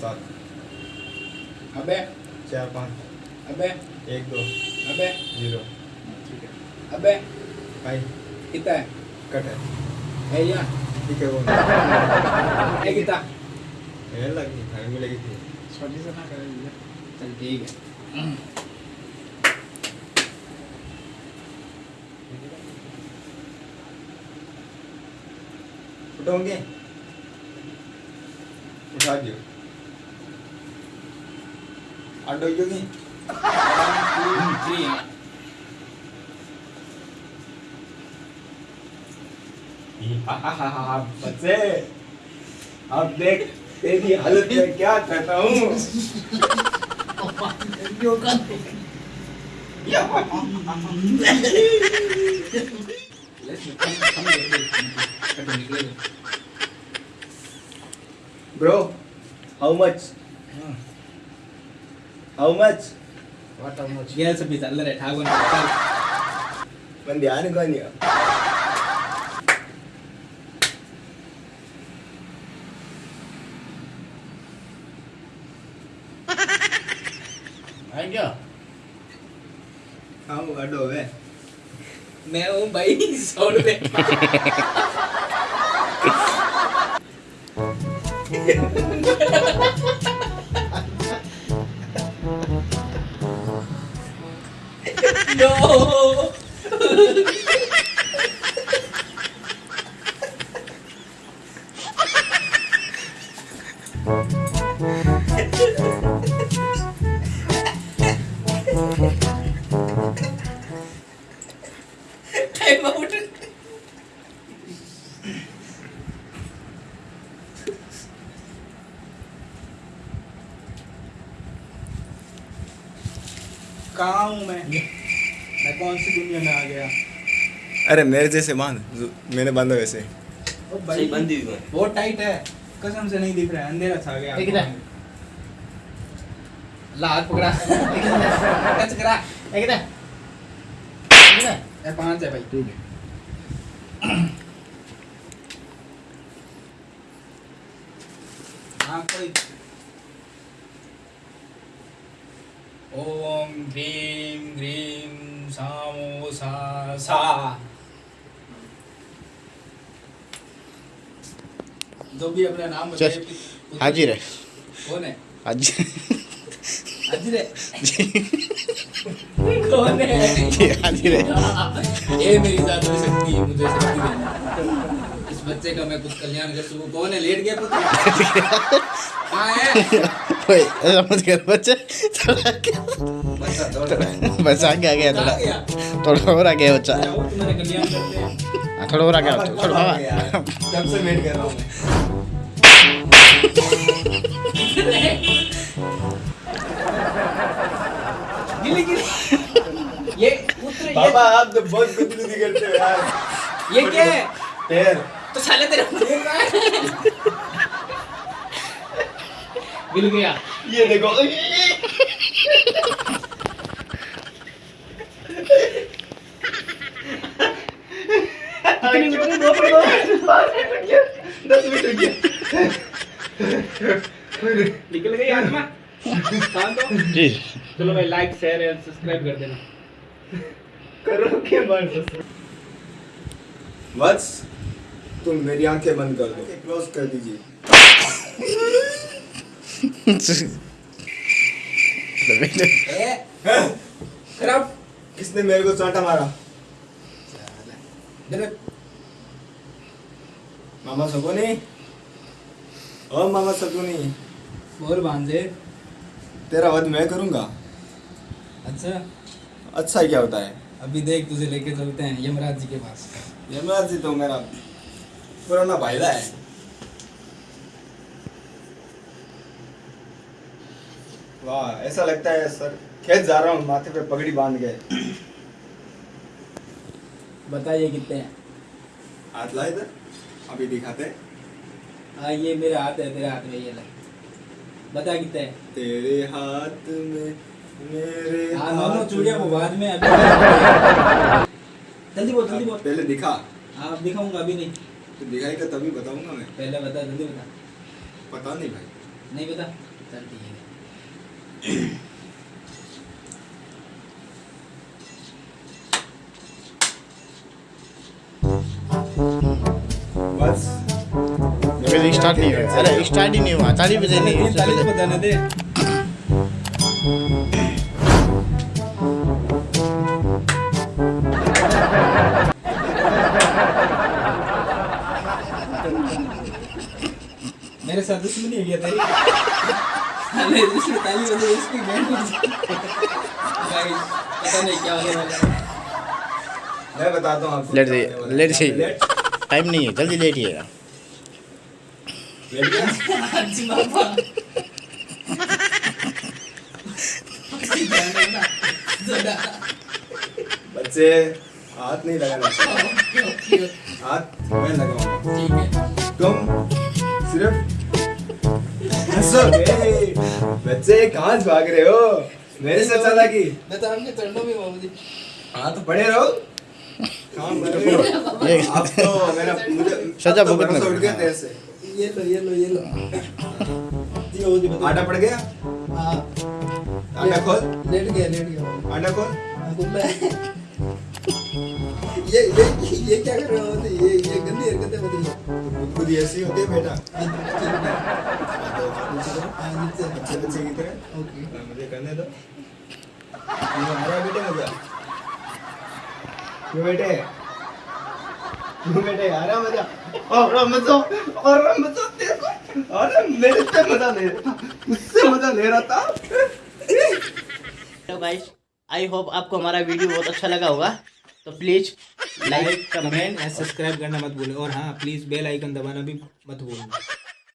सात। अबे चार पाँच। अबे एक दो। अबे ज़ीरो। ठीक है। अबे भाई कितना है? कट है। है या? ठीक है वो। है कितना? ये लगी भाई मिलेगी थी। छोटी से ना कर चल ठीक है। उठाओगे उठा दियो। अड्डो योगी थ्री बच्चे अब देख तेरी हालत में क्या करता हूँ bro how much how much गेल से भी चल रहे ठाकुर चल मैं ध्यान कौन है है क्या हाँ वो अड्डो है मैं हूँ भाई सौ रुपए no Time out. कहाँ हूँ मैं कौन सी दुनिया में आ गया? अरे मेरे जैसे बाँध मैंने बांधा वैसे। ओ भाई बंदी हुई बहुत टाइट है। कसम से नहीं दिख रहा है अंधेरा छा गया। एक इधर। ला हाथ पकड़ा। टच करा। एक। एक। ये पाँच है भाई ठीक है। हाँ कोई ओम सामो सा सा। जो भी अपना नाम बताए हाजिर है। कौन है? हाजिर। हाजिर है? कौन है? हाजिर है। ये मेरी जादू शक्ति मुझे शक्ति देना इस बच्चे का मैं कुछ कल्याण कर सकूँ। कौन है? लेट गया पुत्र। कहाँ है? ओए ऐसा मत कर बच्चे थोड़ा बस आगे आ गया थोड़ा गया थोड़ा। और आ गया बच्चा। हैं हाँ, थोड़ा और आ गया थोड़ा बाबा बाबा से वेट कर रहा हूँ गिली गिली ये बाबा आप तो बहुत गुदगुदी करते हो यार। ये क्या है? पैर तो साले तेरे गिल गया। ये देखो। कितनी उतरी दो पर दो दस हो गया निकल गई आत्मा। शांत हो। जी। चलो भाई लाइक शेयर एंड सब्सक्राइब कर देना। करो के बंद वत्स तुम मेरी आँखें बंद कर दो। क्लोज कर दीजिए। किसने मेरे को चांटा मारा? मामा सगुनी? ओ मामा सगुनी। बोल भांजे तेरा वध मैं करूँगा? अच्छा। अच्छा क्या होता है? अभी देख तुझे लेके चलते हैं यमराज जी के पास। यमराज जी तो मेरा पुराना भाईला है। वाह ऐसा लगता है सर। खेत जा रहा हूँ माथे पे पगड़ी बाँध के। बताइए कितने हैं? हाथ लाए इधर अभी दिखाते हैं। हाँ ये मेरा हाथ है तेरे हाथ में ये ले। बता कितने हैं? तेरे हाथ में मेरे हाँ हाथ चूड़िया। वो बाद में अभी। जल्दी बोल जल्दी बोल। पहले दिखा। हाँ दिखाऊँगा अभी नहीं। तो दिखाएगा तभी बताऊँगा मैं। पहले बता जल्दी बता। पता नहीं भाई। नहीं पता चल ठीक है। बस अभी स्टार्ट नहीं हुआ अरे स्टार्ट ही नहीं हुआ ताली बजे नहीं ताली बताने दे मेरे साथ दुश्मनी हो गया तेरी? अरे ताली बैंड भाई पता नहीं क्या होने वाला है मैं बताता हूँ लेट जाइए टाइम नहीं है जल्दी लेटिएगा बच्चे हाथ नहीं लगाना हाथ मैं लगाऊँगा है तुम सिर्फ़ हंसोगे बच्चे कहाँ से भाग रहे हो? मेरे से चला की? मैं तो में बाबू जी हाँ तो पड़े रहो। काम कर रहे हो। ये तो मेरा मुझे सजा अब तो ये लो ये लो लो। आटा पड़ गया? हाँ। आटा खोल। लेट गया लेट गया। आटा खोल। हाँ। ये ये ये क्या कर रहे हो? ये ये गंदी हरकतें होती है। तो खुद ऐसी होती है बेटा। मुझे करने दो ये बेटे मज़ा क्यों बेटे क्यों बेटे आ रहा मज़ा और और अरे मेरे से मज़ा ले उससे मज़ा ले रहा था गाइस आई होप आपको हमारा वीडियो बहुत अच्छा लगा होगा। तो please like comment and subscribe करना मत भूलें। और हाँ प्लीज़ बेल आइकन दबाना भी मत भूलना